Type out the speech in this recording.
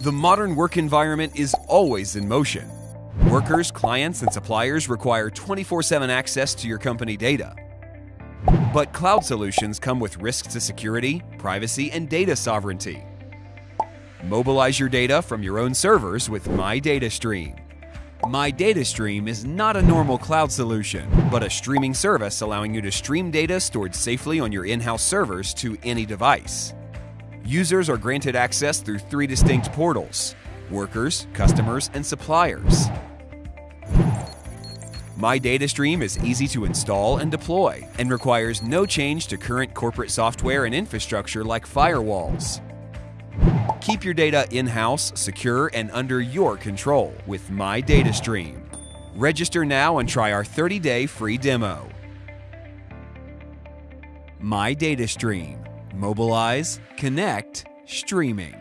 The modern work environment is always in motion. Workers, clients, and suppliers require 24 7 access to your company data. But cloud solutions come with risks to security, privacy, and data sovereignty. Mobilize your data from your own servers with My Data Stream. My Data Stream is not a normal cloud solution, but a streaming service allowing you to stream data stored safely on your in house servers to any device. Users are granted access through three distinct portals workers, customers, and suppliers. My Data Stream is easy to install and deploy and requires no change to current corporate software and infrastructure like firewalls. Keep your data in house, secure, and under your control with My Data Stream. Register now and try our 30 day free demo. My Data Stream. Mobilize, connect, streaming.